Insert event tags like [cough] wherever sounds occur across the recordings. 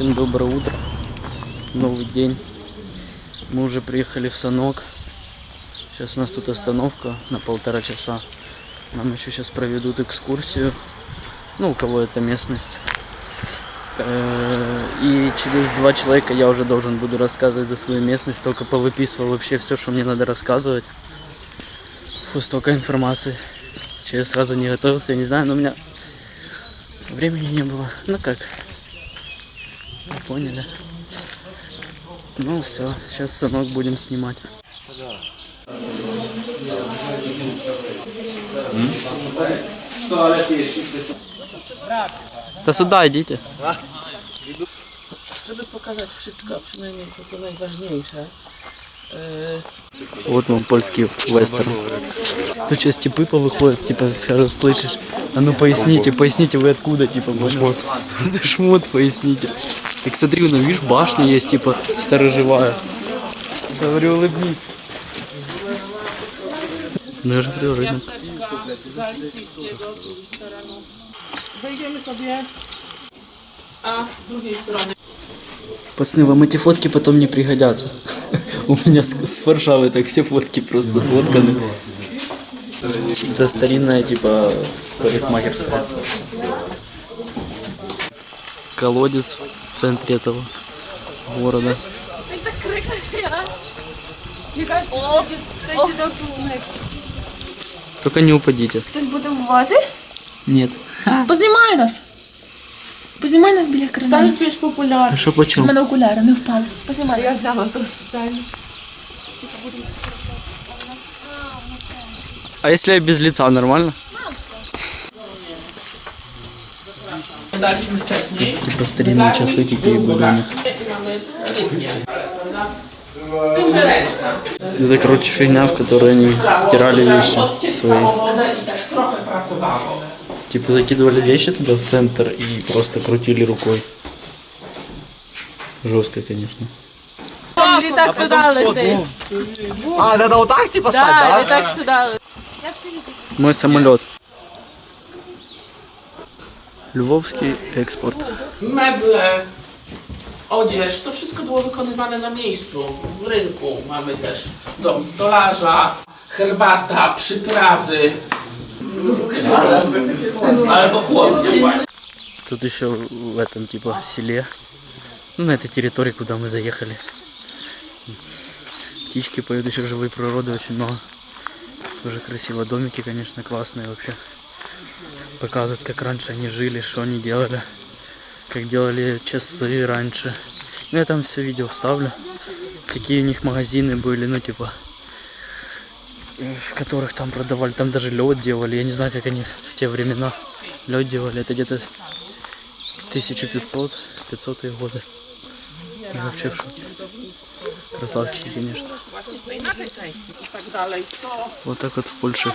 Всем доброе утро. Новый день. Мы уже приехали в Санок. Сейчас у нас тут остановка на полтора часа. Нам еще сейчас проведут экскурсию. Ну, у кого это местность. Э, И через два человека я уже должен буду рассказывать за свою местность. Только повыписывал вообще все, что мне надо рассказывать. Фу, столько информации. Че я сразу не готовился, я не знаю, но у меня времени не было. Ну как, поняли. Ну все, сейчас санок будем снимать. Та сюди йдіть. Żeby pokazać wszystko, a przynajmniej to, co najważniejsze. Вот вам польский вестерн. Тут сейчас типы повыходят, типа скажут, слышишь, а ну поясните, поясните вы откуда, типа, за шмот. [laughs] За шмот поясните. Так смотри, ну видишь, башня есть, типа, сторожевая. Говорю, улыбнись. Ну я же говорю, рынок. Пацаны, вам эти фотки потом не пригодятся. [laughs] У меня с, с Варшавы так все фотки просто сфотканы. Это старинная, типа, парикмахерская. Колодец центре этого города. Він так крикне раз. Яка о, це рятунок. Только не упадите. Хтось буде в вазі? Нет. [laughs] Познімай нас. Познімай нас біля крану. Це ж популярне. А что У почем? мене окуляри не впали. Познімай. Я знала то спеціально. А если я без лица, нормально? Типа старинные часы какие были. Это, короче, фигня, в которой они стирали вещи свои. Типа закидывали вещи туда в центр и просто крутили рукой. Жестко, конечно. Літак туди летить. А, надо вот так типа стать, Да, да? літак сюди летить. Мой самолет. Lwowski eksport. Meble, odzież, to wszystko było wykonywane na miejscu, w rynku. Mamy też dom stolarza, herbata, przyprawy. Albo chłodnie. Тут еще в этом типа селе. Ну, на этой территории, куда мы заехали. Птички поют, еще живой природы очень много. Тоже красиво. Домики, конечно, классные вообще. Показывают, как раньше они жили, что они делали. Как делали часы раньше. Ну, я там все видео вставлю. Какие у них магазины были, ну, типа в которых там продавали, там даже лед делали. Я не знаю, как они в те времена лед делали. Это где-то 1500 500 годы. Я вообще в шоке. Красавчики, конечно. Вот так вот в Польше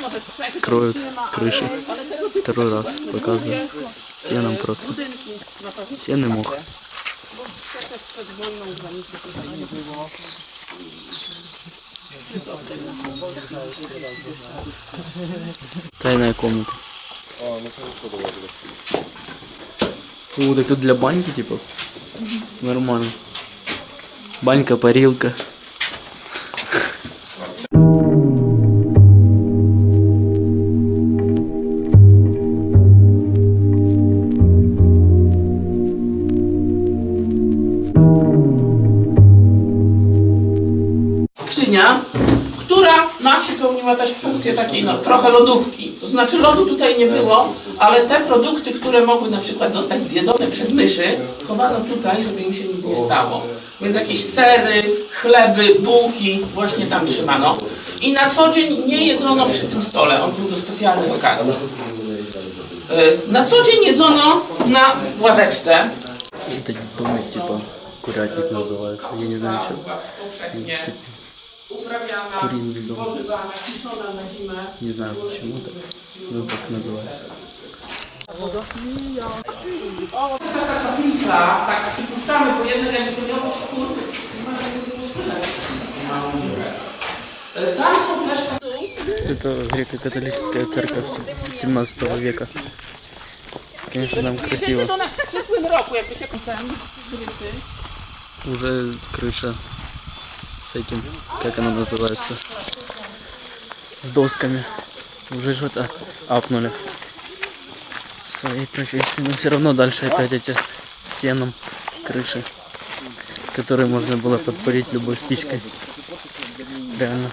кроют крыши. Второй раз показываю. Сеном просто. Сен и мох. Тайная комната. О, так тут для баньки, типа? Нормально. Банька, парилка. też funkcję takiej no, trochę lodówki. To znaczy lodu tutaj nie było, ale te produkty, które mogły na przykład zostać zjedzone przez myszy, chowano tutaj, żeby im się nic nie stało. Więc jakieś sery, chleby, bułki właśnie tam trzymano. I na co dzień nie jedzono przy tym stole, on był do specjalnej okazji. Y, Na co dzień jedzono na ławeczce. Это домик, типа, курятник называется. Я не знаю, что. Типа, uprawiana, Kurinny dom. spożywana, ciszona na zimę. не знаю почему так. Ну, так называется. Taka kaplica, tak przypuszczamy, bo jednak jakby to miał być chór, nie ma żadnego pustynek, małą dziurę. E, Tam są też takie... Это греко-католическая церковь 17 века. конечно, там Przyjedziecie красиво. do nas w przyszłym roku, jakby się... Уже крыша с этим, как она называется, с досками. Уже что-то апнули в своей профессии. Но все равно дальше опять эти стенам крыши, которые можно было подпалить любой спичкой. Реально.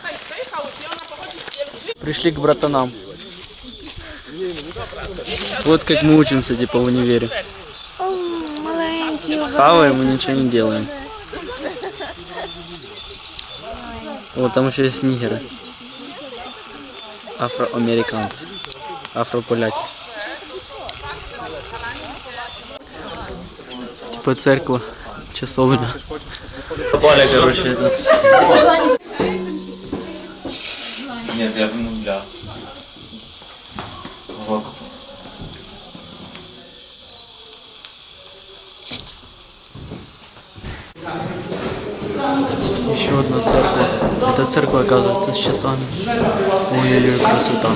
Пришли к братанам. Вот как мы учимся, типа, в универе. Хаваем и ничего не делаем. Вот там еще есть нигеры. Афроамериканцы. Афрополяки. Типа церковь, часовня. Попали, короче, этот. Нет, я ну, бля. Вот. Еще одна церковь. Это церковь, оказывается, с часами. Ой-ой-ой, красота.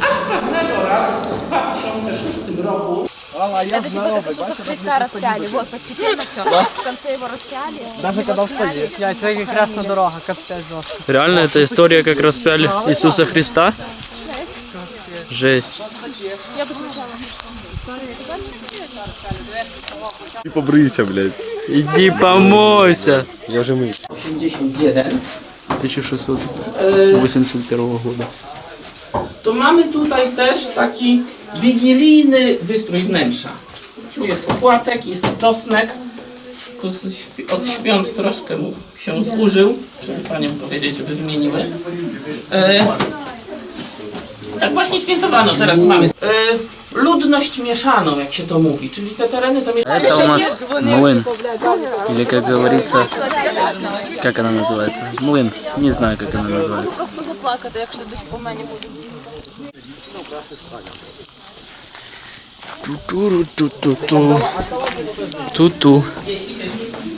Aż pewnego razu w 2006 roku Это типа как Иисуса Христа распяли. Вот, постепенно все. В конце его распяли. Даже когда встали. Я якраз на дорога, капець жорстко. Реально, это история, как распяли Иисуса Христа? Жесть. Я бы сначала. И побрыйся, блядь. Иди помойся. Я уже мыюсь. 81 1681 года. to mamy tutaj też taki wigilijny wystrój wnętrza. Tu jest opłatek, jest czosnek. Tylko z świ- Od świąt troszkę mu się zużył. Trzeba paniom powiedzieć, żeby zmieniły. E, tak właśnie świętowano. Teraz mamy e, ludność mieszaną, jak się to mówi. Czyli te tereny zamieszkane. Это у нас млын. Или как говорится, как она называется? Млын. Не знаю, как она называется. Просто заплакати, якщо десь по мені буде. Ту-ту-ру-ту-ту-ту. Ту-ту.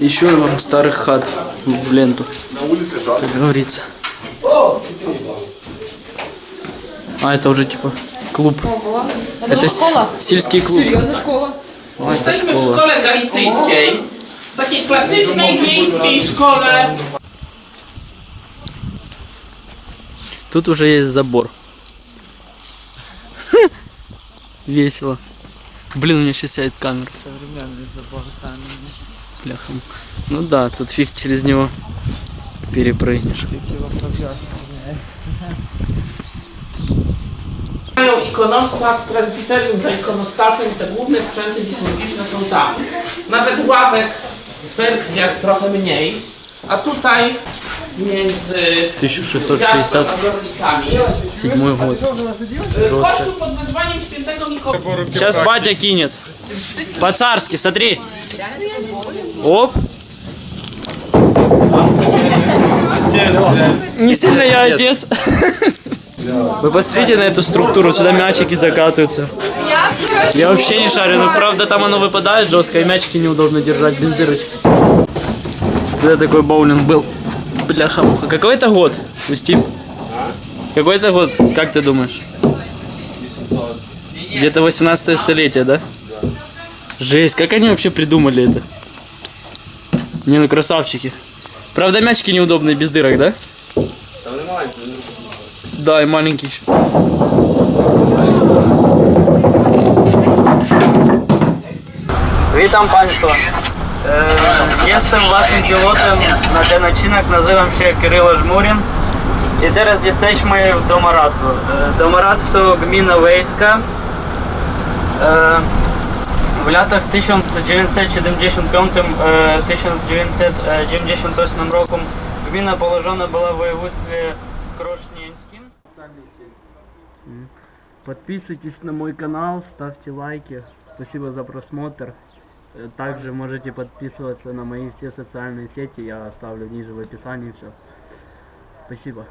Еще вам старых хат в ленту. Как говорится. А, это уже типа клуб. Это с- сельский клуб. школа. О, это Jesteśmy школа. szkole galicyjskiej. W takiej klasycznej wiejskiej szkole. Тут уже есть забор. [laughs] Весело. Блин, у меня сейчас сядет камера. Современний забор там. Бляха. Ну да, тут фиг через него перепрыгнешь. [laughs] Mają ikonostas, prezbiterium za ikonostasem, te główne sprzęty liturgiczne są tam. Nawet ławek w cerkwiach trochę mniej. A tutaj między 1667 Piastą a Gorlicami. год. y, Kościół pod wezwaniem świętego Mikołaja. Сейчас батя кинет. По-царски, смотри. Оп. Не сильно я отец. [laughs] Вы посмотрите на эту структуру, сюда мячики закатываются. Я вообще не шарю, но правда там оно выпадает жестко, и мячики неудобно держать без дырочки. Когда такой боулинг был? Бляха-муха. Какой это год, Устим? Какой это год, как ты думаешь? Где-то 18 столетие, да? Жесть, как они вообще придумали это? Не, ну красавчики. Правда, мячики неудобные без дырок, да? Да, и маленький еще. E, waszym pilotem na ten odcinek, nazywam się Kirylo Żmurin. I teraz jesteśmy w Domoradzu. E, Domoradz to gmina wiejska. E, W latach 1975-1998 roku gmina położona była w województwie krośnieńskim. Подписывайтесь на мой канал, ставьте лайки. Спасибо за просмотр. Э, Также можете подписываться на мои все социальные сети, я оставлю ниже в описании все. Спасибо.